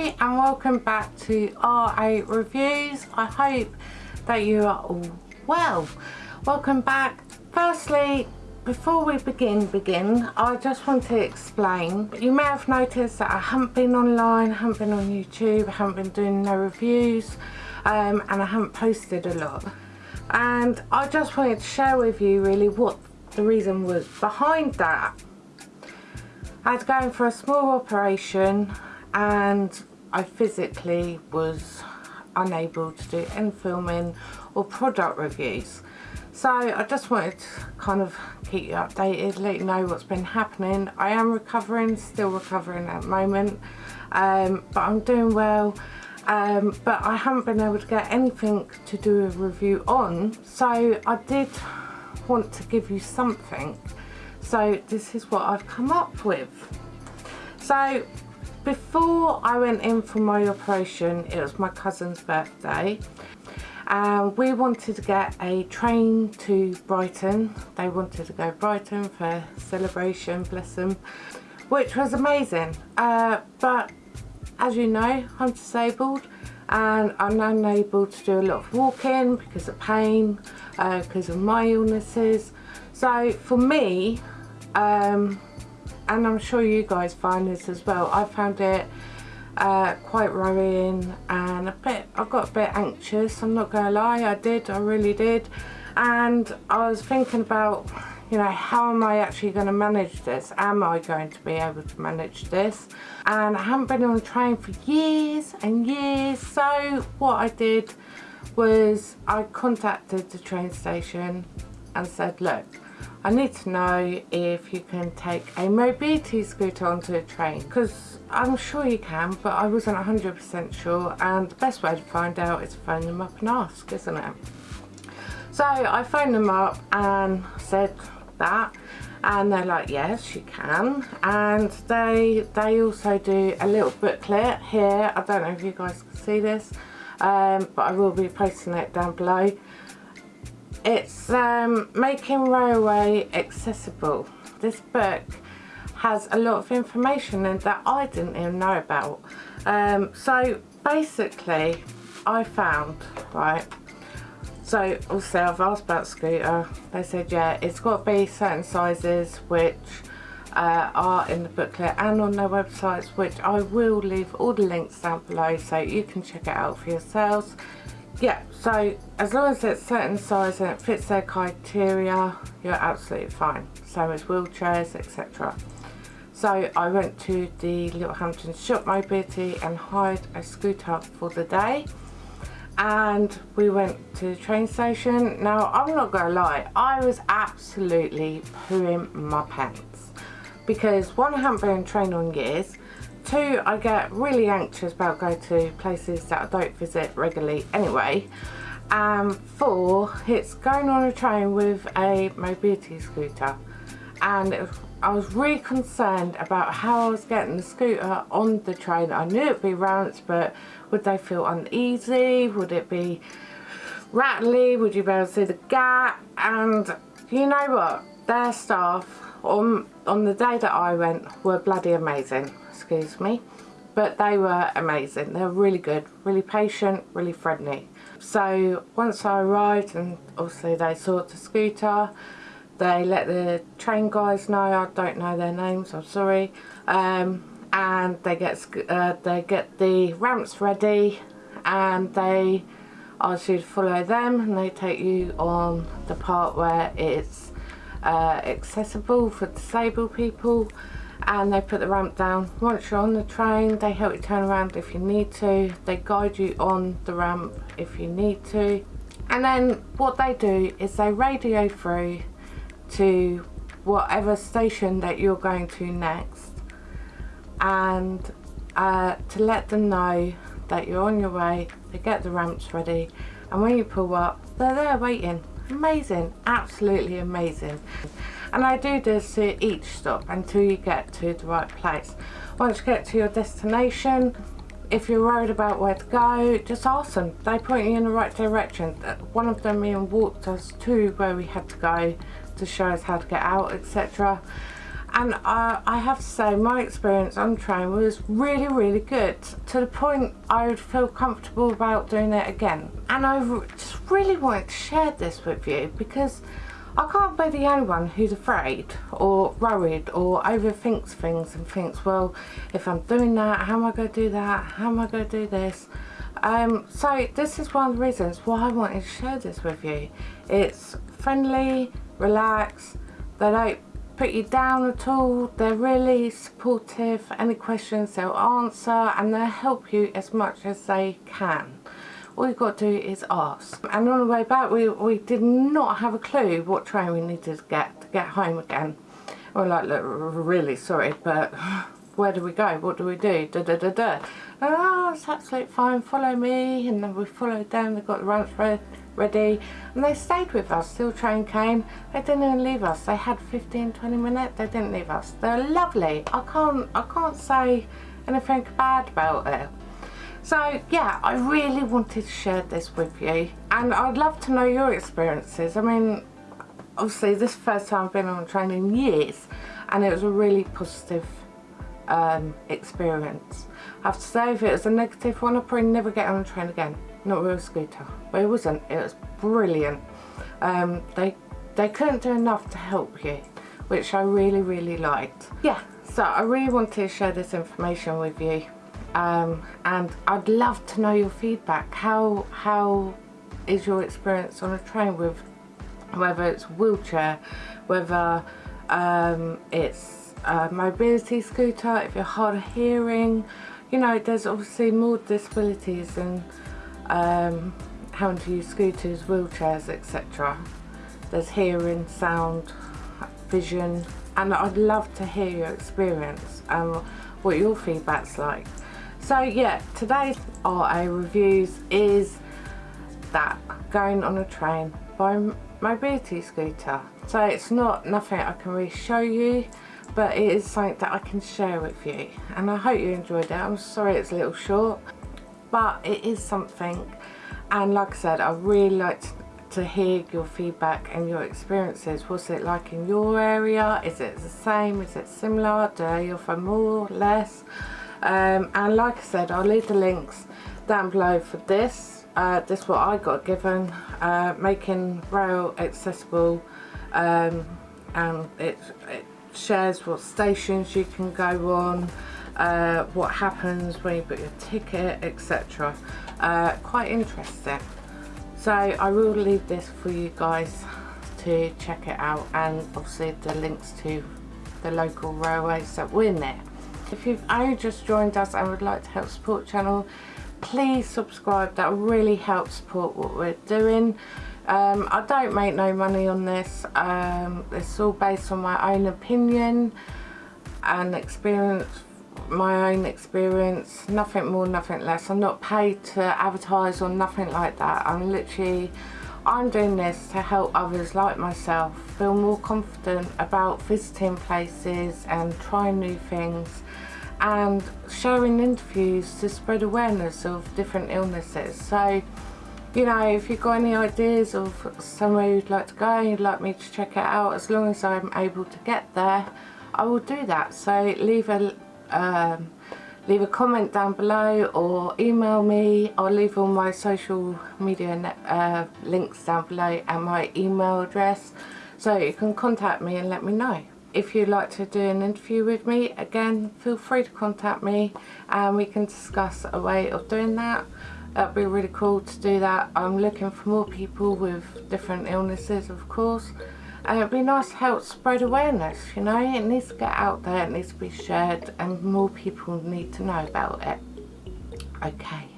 And welcome back to R8 Reviews. I hope that you are all well. Welcome back. Firstly, before we begin, begin, I just want to explain. You may have noticed that I haven't been online, haven't been on YouTube, I haven't been doing no reviews, um, and I haven't posted a lot. And I just wanted to share with you really what the reason was behind that. I was going for a small operation and I physically was unable to do any filming or product reviews. So I just wanted to kind of keep you updated, let you know what's been happening. I am recovering, still recovering at the moment, um, but I'm doing well. Um, but I haven't been able to get anything to do a review on, so I did want to give you something so this is what I've come up with so before I went in for my operation it was my cousin's birthday and we wanted to get a train to Brighton. They wanted to go Brighton for celebration bless them which was amazing. Uh, but as you know I'm disabled and I'm unable to do a lot of walking because of pain uh, because of my illnesses. So for me um, and I'm sure you guys find this as well. I found it uh, quite worrying and a bit I got a bit anxious I'm not gonna lie I did I really did. And I was thinking about you know how am I actually going to manage this? Am I going to be able to manage this? And I haven't been on a train for years and years so what I did was I contacted the train station and said look I need to know if you can take a mobility scooter onto a train because I'm sure you can but I wasn't 100% sure and the best way to find out is to phone them up and ask isn't it? So I phoned them up and said that and they're like yes you can and they they also do a little booklet here I don't know if you guys can see this um, but I will be posting it down below it's um, making railway accessible. This book has a lot of information in that I didn't even know about. Um, so basically I found, right, so also I've asked about scooter, they said yeah it's got to be certain sizes which uh, are in the booklet and on their websites which I will leave all the links down below so you can check it out for yourselves yeah so as long as it's certain size and it fits their criteria you're absolutely fine. Same as wheelchairs etc so I went to the Littlehampton Shop Mobility and hired a scooter for the day. And we went to the train station. Now I'm not gonna lie I was absolutely pooing my pants. Because one I haven't been on train on years Two, I get really anxious about going to places that I don't visit regularly anyway. And four, it's going on a train with a mobility scooter. And I was really concerned about how I was getting the scooter on the train. I knew it'd be rounds, but would they feel uneasy? Would it be rattly? Would you be able to see the gap? And you know what? Their staff on, on the day that I went were bloody amazing excuse me. But they were amazing. They were really good really patient really friendly. So once I arrived and obviously they saw the scooter they let the train guys know. I don't know their names I'm sorry. Um, and they get uh, they get the ramps ready and they ask you to follow them and they take you on the part where it's uh, accessible for disabled people and they put the ramp down. Once you're on the train they help you turn around if you need to. They guide you on the ramp if you need to. And then what they do is they radio through to whatever station that you're going to next and uh, to let them know that you're on your way, they get the ramps ready and when you pull up they're there waiting. Amazing, absolutely amazing and I do this at each stop until you get to the right place. Once you get to your destination, if you're worried about where to go, just ask them. They point you in the right direction. Uh, one of them even walked us to where we had to go to show us how to get out, etc. and I have to say my experience on train was really really good to the point I would feel comfortable about doing it again. And I just really wanted to share this with you because I can't be the only one who's afraid or worried or overthinks things and thinks well if I'm doing that how am I going to do that? How am I going to do this? Um, so this is one of the reasons why I wanted to share this with you. It's friendly relaxed they don't put you down at all. They're really supportive. Any questions they'll answer and they'll help you as much as they can. All you've got to do is ask. And on the way back we, we did not have a clue what train we needed to get to get home again. We're like look really sorry but where do we go? What do we do? Da da da da. Oh it's absolutely fine. Follow me. And then we followed them. They got the ranch ready and they stayed with us till train came. They didn't even leave us. They had 15 20 minutes. They didn't leave us. They're lovely. I can't i can't say anything bad about it. So yeah i really wanted to share this with you. And i'd love to know your experiences. I mean obviously this first time i've been on a train in years. And it was a really positive um, experience. I have to say if it was a negative one I'd probably never get on a train again not a scooter but it wasn't it was brilliant. Um, they they couldn't do enough to help you which I really really liked. Yeah. So I really wanted to share this information with you um, and I'd love to know your feedback. How how is your experience on a train with whether it's wheelchair whether um, it's a mobility scooter if you're hard of hearing? You know there's obviously more disabilities and um, having to use scooters, wheelchairs, etc. There's hearing, sound, vision, and I'd love to hear your experience and what your feedback's like. So yeah, today's RA reviews is that going on a train by mobility scooter. So it's not nothing I can really show you, but it is something that I can share with you. And I hope you enjoyed it. I'm sorry it's a little short but it is something and like I said I really like to hear your feedback and your experiences. What's it like in your area? Is it the same? Is it similar? Do they offer more less? Um, and like I said I'll leave the links down below for this. Uh, this is what I got given uh, making rail accessible um, and it, it shares what stations you can go on uh, what happens when you book your ticket etc uh, quite interesting. So I will leave this for you guys to check it out and obviously the links to the local railways that we're near if you've only just joined us and would like to help support channel please subscribe. That really helps support what we're doing. Um, I don't make no money on this. Um, it's all based on my own opinion and experience my own experience nothing more nothing less. I'm not paid to advertise or nothing like that. I'm literally I'm doing this to help others like myself feel more confident about visiting places and trying new things and sharing interviews to spread awareness of different illnesses. So you know if you've got any ideas of somewhere you'd like to go you'd like me to check it out as long as I'm able to get there I will do that. So leave a um, leave a comment down below or email me. I'll leave all my social media uh, links down below and my email address. So you can contact me and let me know. If you'd like to do an interview with me again feel free to contact me and we can discuss a way of doing that. That'd be really cool to do that. I'm looking for more people with different illnesses of course it'd be nice to help spread awareness you know? It needs to get out there it needs to be shared and more people need to know about it. Okay.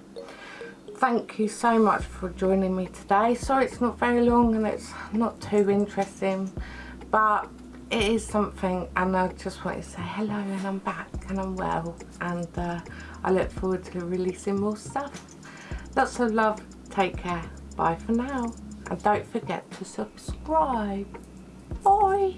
Thank you so much for joining me today. Sorry it's not very long and it's not too interesting but it is something and I just want to say hello and I'm back and I'm well and uh, I look forward to releasing more stuff. Lots of love. Take care. Bye for now. And don't forget to subscribe Bye.